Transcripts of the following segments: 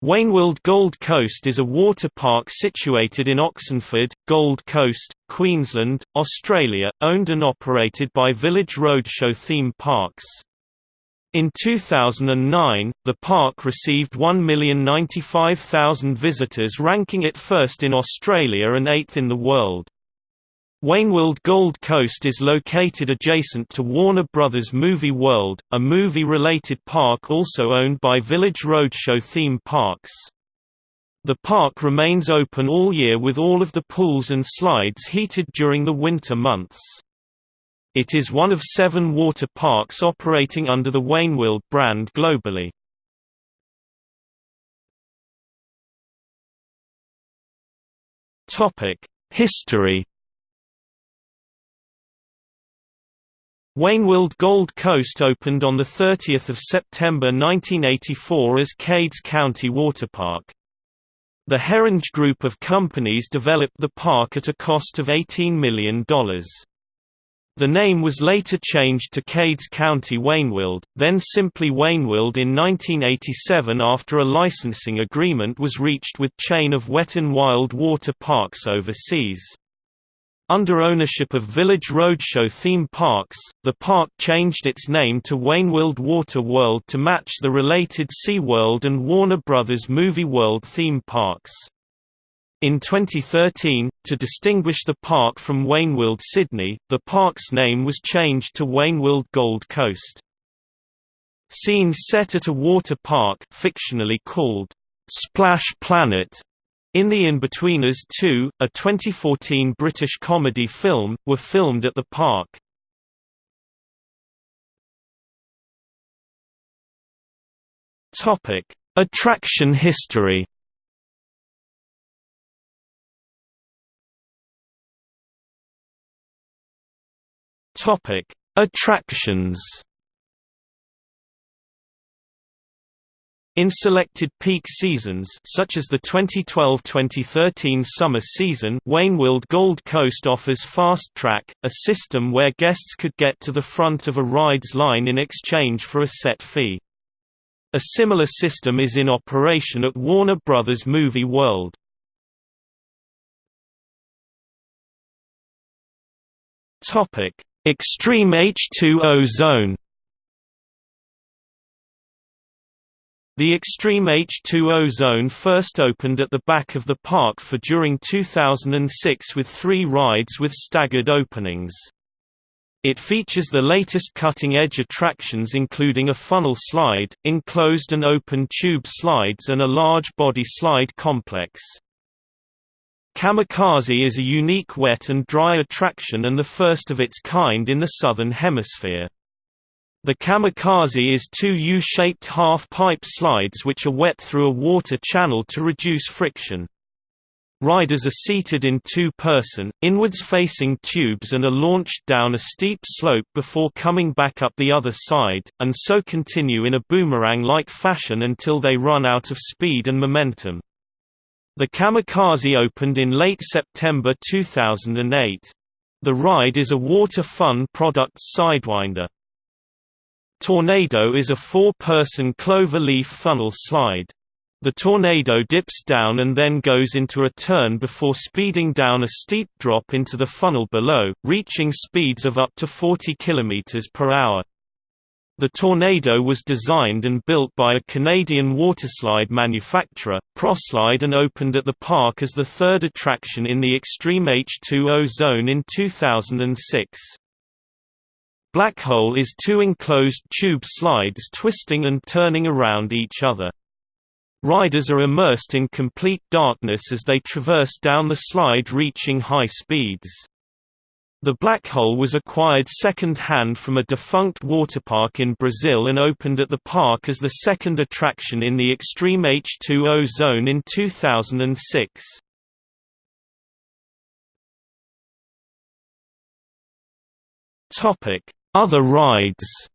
Wet'n'Wild Gold Coast is a water park situated in Oxenford, Gold Coast, Queensland, Australia, owned and operated by Village Roadshow Theme Parks. In 2009, the park received 1,095,000 visitors ranking it first in Australia and eighth in the world. Wet'n'Wild Gold Coast is located adjacent to Warner Brothers Movie World, a movie-related park also owned by Village Roadshow Theme Parks. The park remains open all year with all of the pools and slides heated during the winter months. It is one of seven water parks operating under the Wet'n'Wild brand globally. History Wet'n'Wild Gold Coast opened on 30 September 1984 as Cades County Waterpark. The Herringe Group of companies developed the park at a cost of $18 million. The name was later changed to Cades County Wet'n'Wild, then simply Wet'n'Wild in 1987 after a licensing agreement was reached with chain of Wet and Wild water parks overseas. Under ownership of Village Roadshow Theme Parks, the park changed its name to Wet'n'Wild Water World to match the related SeaWorld and Warner Brothers Movie World theme parks. In 2013, to distinguish the park from Wet'n'Wild Sydney, the park's name was changed to Wet'n'Wild Gold Coast. Scenes set at a water park fictionally called Splash Planet in The Inbetweeners 2, a 2014 British comedy film, were filmed at the park. Attraction history. Attractions. In selected peak seasons such as the 2012-2013 summer season Wet'n'Wild Gold Coast offers Fast Track, a system where guests could get to the front of a ride's line in exchange for a set fee. A similar system is in operation at Warner Brothers Movie World. Extreme H2O Zone The Extreme H2O Zone first opened at the back of the park for during 2006 with three rides with staggered openings. It features the latest cutting-edge attractions including a funnel slide, enclosed and open tube slides and a large body slide complex. Kamikaze is a unique wet and dry attraction and the first of its kind in the Southern Hemisphere. The kamikaze is two U-shaped half-pipe slides which are wet through a water channel to reduce friction. Riders are seated in two-person, inwards-facing tubes and are launched down a steep slope before coming back up the other side, and so continue in a boomerang-like fashion until they run out of speed and momentum. The kamikaze opened in late September 2008. The ride is a water fun products sidewinder. Tornado is a four-person clover-leaf funnel slide. The tornado dips down and then goes into a turn before speeding down a steep drop into the funnel below, reaching speeds of up to 40 km per hour. The Tornado was designed and built by a Canadian waterslide manufacturer, Proslide and opened at the park as the third attraction in the Extreme H2O zone in 2006. Black Hole is two enclosed tube slides twisting and turning around each other. Riders are immersed in complete darkness as they traverse down the slide reaching high speeds. The Black Hole was acquired second-hand from a defunct waterpark in Brazil and opened at the park as the second attraction in the Extreme H2O zone in 2006. Topic: other rides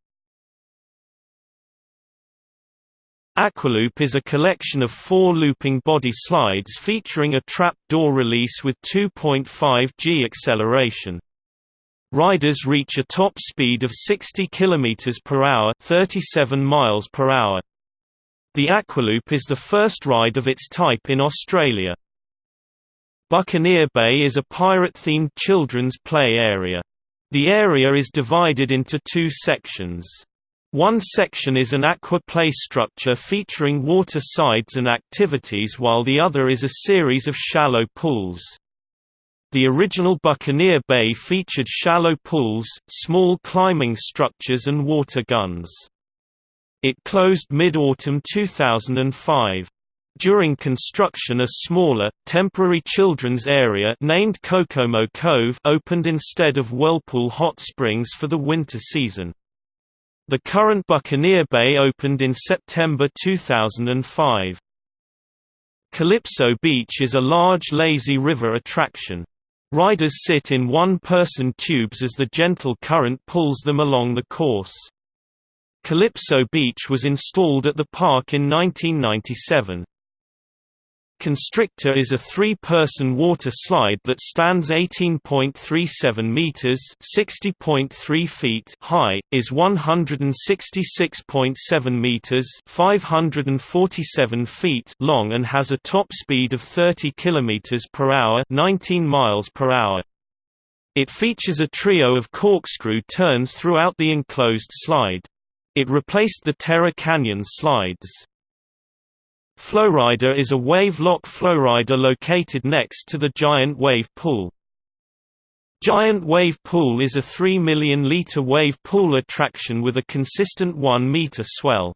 Aqualoop is a collection of four looping body slides featuring a trap door release with 2.5 g acceleration. Riders reach a top speed of 60 km per hour, 37 miles per hour. The Aqualoop is the first ride of its type in Australia. Buccaneer Bay is a pirate-themed children's play area. The area is divided into two sections. One section is an aqua play structure featuring water sides and activities while the other is a series of shallow pools. The original Buccaneer Bay featured shallow pools, small climbing structures and water guns. It closed mid-autumn 2005. During construction a smaller, temporary children's area named Kokomo Cove opened instead of Whirlpool Hot Springs for the winter season. The current Buccaneer Bay opened in September 2005. Calypso Beach is a large lazy river attraction. Riders sit in one-person tubes as the gentle current pulls them along the course. Calypso Beach was installed at the park in 1997. Constrictor is a three-person water slide that stands 18.37 meters (60.3 feet) high, is 166.7 meters (547 feet) long and has a top speed of 30 kilometers per hour (19 miles per hour). It features a trio of corkscrew turns throughout the enclosed slide. It replaced the Terror Canyon slides. Flowrider is a wave-lock flowrider located next to the Giant Wave Pool. Giant Wave Pool is a 3 million litre wave pool attraction with a consistent 1 metre swell.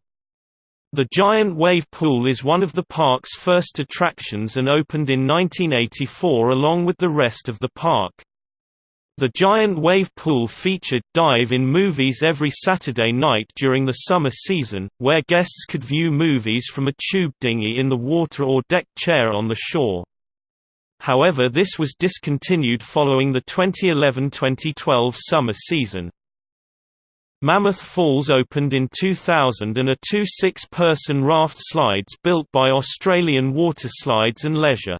The Giant Wave Pool is one of the park's first attractions and opened in 1984 along with the rest of the park. The giant wave pool featured dive in movies every Saturday night during the summer season, where guests could view movies from a tube dinghy in the water or deck chair on the shore. However this was discontinued following the 2011–2012 summer season. Mammoth Falls opened in 2000 and are two six-person raft slides built by Australian Water Slides and Leisure.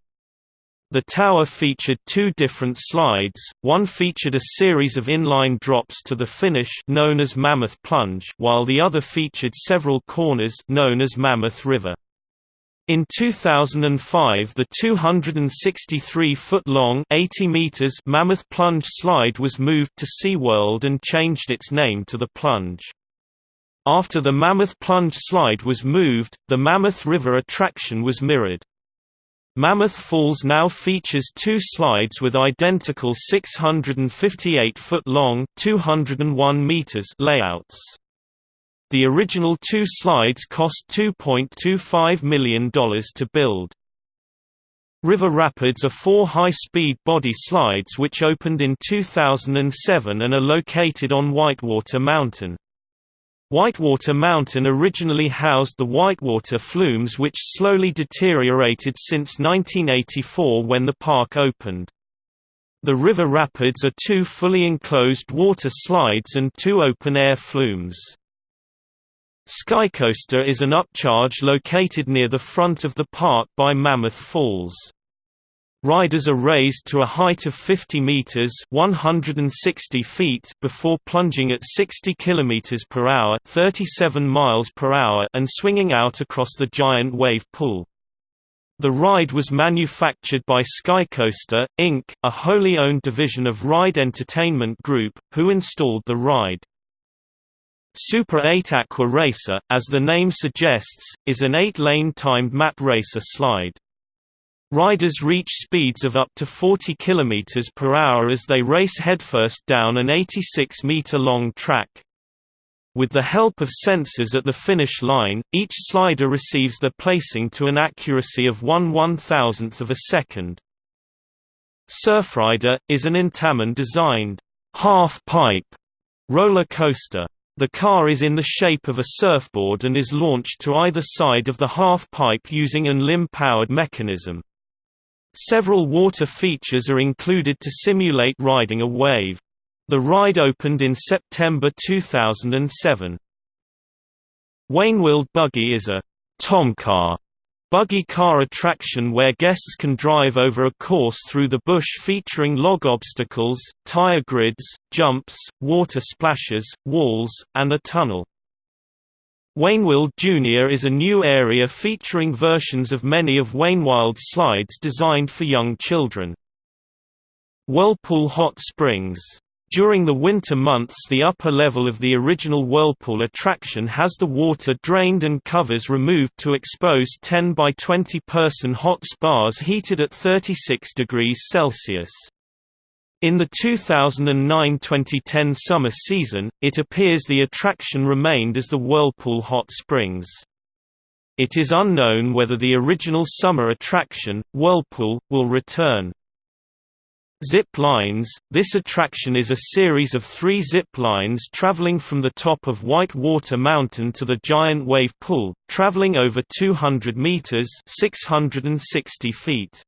The tower featured two different slides, one featured a series of inline drops to the finish known as Mammoth Plunge while the other featured several corners known as Mammoth River. In 2005 the 263-foot-long Mammoth Plunge slide was moved to SeaWorld and changed its name to the Plunge. After the Mammoth Plunge slide was moved, the Mammoth River attraction was mirrored. Mammoth Falls now features two slides with identical 658-foot-long (201 meters) layouts. The original two slides cost $2.25 million to build. River Rapids are four high-speed body slides which opened in 2007 and are located on Whitewater Mountain. Whitewater Mountain originally housed the Whitewater flumes which slowly deteriorated since 1984 when the park opened. The river rapids are two fully enclosed water slides and two open-air flumes. Skycoaster is an upcharge located near the front of the park by Mammoth Falls. Riders are raised to a height of 50 meters (160 feet) before plunging at 60 kilometers per hour (37 miles per hour) and swinging out across the giant wave pool. The ride was manufactured by Skycoaster, Inc., a wholly owned division of Ride Entertainment Group, who installed the ride. Super 8 Aqua Racer, as the name suggests, is an eight-lane timed mat racer slide. Riders reach speeds of up to 40 km per hour as they race headfirst down an 86-meter-long track. With the help of sensors at the finish line, each slider receives their placing to an accuracy of 1 one-thousandth of a second. Surfrider, is an Intamin-designed half-pipe roller coaster. The car is in the shape of a surfboard and is launched to either side of the half-pipe using an LIM-powered mechanism. Several water features are included to simulate riding a wave. The ride opened in September 2007. Wet'n'Wild Buggy is a Tomcar buggy car attraction where guests can drive over a course through the bush featuring log obstacles, tire grids, jumps, water splashes, walls, and a tunnel. Wet'n'Wild Junior is a new area featuring versions of many of Wet'n'Wild's slides designed for young children. Whirlpool Hot Springs during the winter months the upper level of the original Whirlpool attraction has the water drained and covers removed to expose 10 by 20 person hot spas heated at 36 degrees Celsius. In the 2009–2010 summer season, it appears the attraction remained as the Whirlpool Hot Springs. It is unknown whether the original summer attraction, Whirlpool, will return. Zip lines – This attraction is a series of three zip lines traveling from the top of White Water Mountain to the giant wave pool, traveling over 200 meters 660 feet.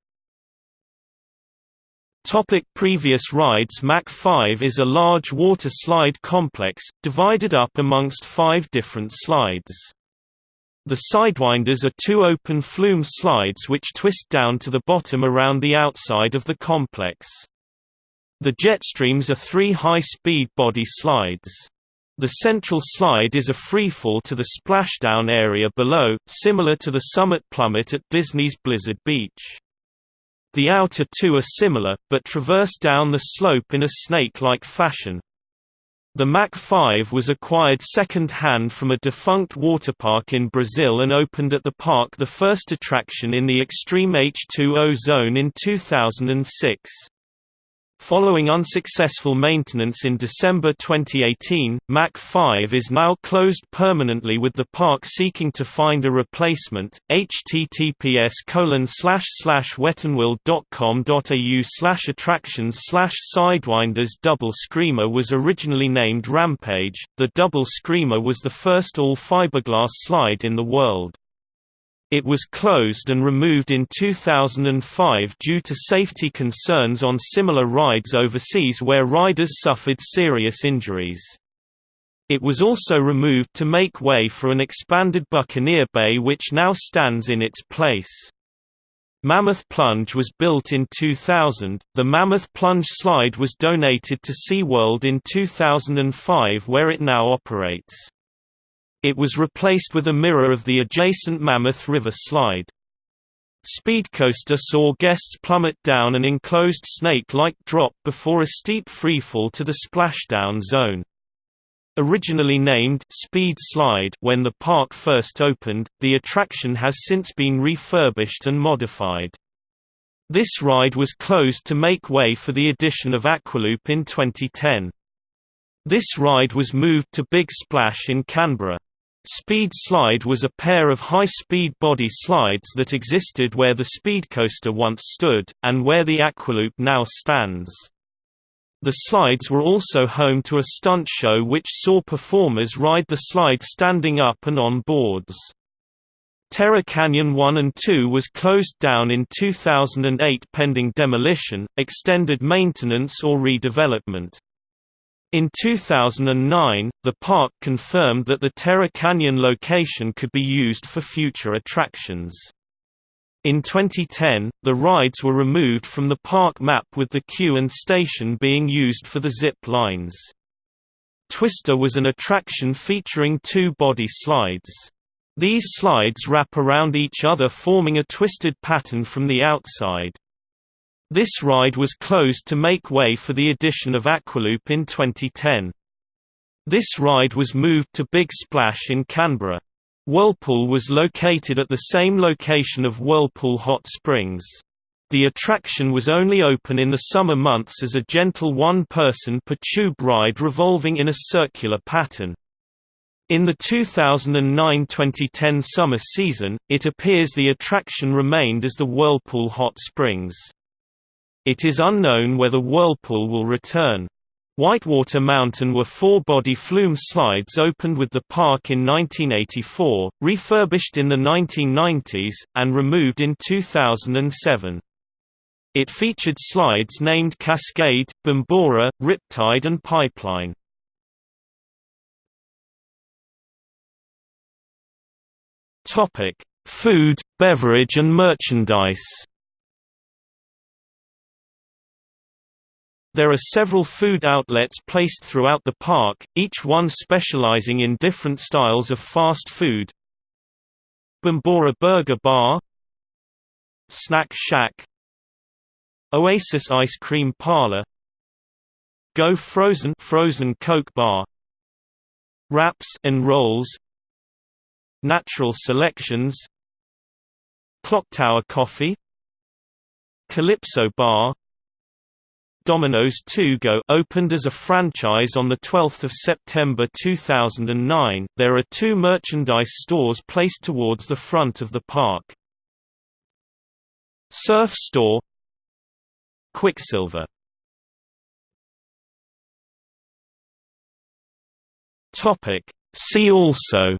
Topic previous rides Mach 5 is a large water slide complex, divided up amongst five different slides. The Sidewinders are two open flume slides which twist down to the bottom around the outside of the complex. The Jetstreams are three high-speed body slides. The central slide is a freefall to the splashdown area below, similar to the Summit Plummet at Disney's Blizzard Beach. The outer two are similar, but traverse down the slope in a snake-like fashion. The Mach 5 was acquired second-hand from a defunct waterpark in Brazil and opened at the park the first attraction in the extreme H2O zone in 2006. Following unsuccessful maintenance in December 2018, Mach 5 is now closed permanently with the park seeking to find a replacement. https wetenwild.com.au slash attractions slash sidewinders double screamer was originally named Rampage. The double screamer was the first all fiberglass slide in the world. It was closed and removed in 2005 due to safety concerns on similar rides overseas where riders suffered serious injuries. It was also removed to make way for an expanded Buccaneer Bay which now stands in its place. Mammoth Plunge was built in 2000. The Mammoth Plunge slide was donated to SeaWorld in 2005 where it now operates. It was replaced with a mirror of the adjacent Mammoth River slide. Speedcoaster saw guests plummet down an enclosed snake-like drop before a steep freefall to the splashdown zone. Originally named Speed Slide when the park first opened, the attraction has since been refurbished and modified. This ride was closed to make way for the addition of Aqualoop in 2010. This ride was moved to Big Splash in Canberra. Speed Slide was a pair of high-speed body slides that existed where the Speedcoaster once stood, and where the Aqualoop now stands. The slides were also home to a stunt show which saw performers ride the slide standing up and on boards. Terror Canyon 1 and 2 was closed down in 2008 pending demolition, extended maintenance or redevelopment. In 2009, the park confirmed that the Terror Canyon location could be used for future attractions. In 2010, the rides were removed from the park map with the queue and station being used for the zip lines. Twister was an attraction featuring two body slides. These slides wrap around each other forming a twisted pattern from the outside. This ride was closed to make way for the addition of Aqualoop in 2010. This ride was moved to Big Splash in Canberra. Whirlpool was located at the same location of Whirlpool Hot Springs. The attraction was only open in the summer months as a gentle one-person per tube ride revolving in a circular pattern. In the 2009–2010 summer season, it appears the attraction remained as the Whirlpool Hot Springs. It is unknown whether Whirlpool will return. Whitewater Mountain were four-body flume slides opened with the park in 1984, refurbished in the 1990s, and removed in 2007. It featured slides named Cascade, Bambora, Riptide and Pipeline. Food, beverage and merchandise There are several food outlets placed throughout the park, each one specializing in different styles of fast food. Bambora Burger Bar Snack Shack Oasis Ice Cream Parlor Go Frozen Frozen Coke Bar Wraps and Rolls Natural Selections Clocktower Coffee Calypso Bar Domino's 2 Go opened as a franchise on 12 September 2009. There are two merchandise stores placed towards the front of the park. Surf Store Quiksilver See also.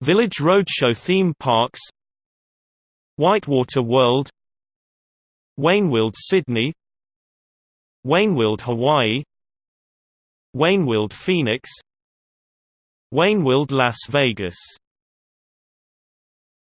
Village Roadshow theme parks. Whitewater World Wet'n'Wild Sydney. Wet'n'Wild Hawaii. Wet'n'Wild Phoenix. Wet'n'Wild Las Vegas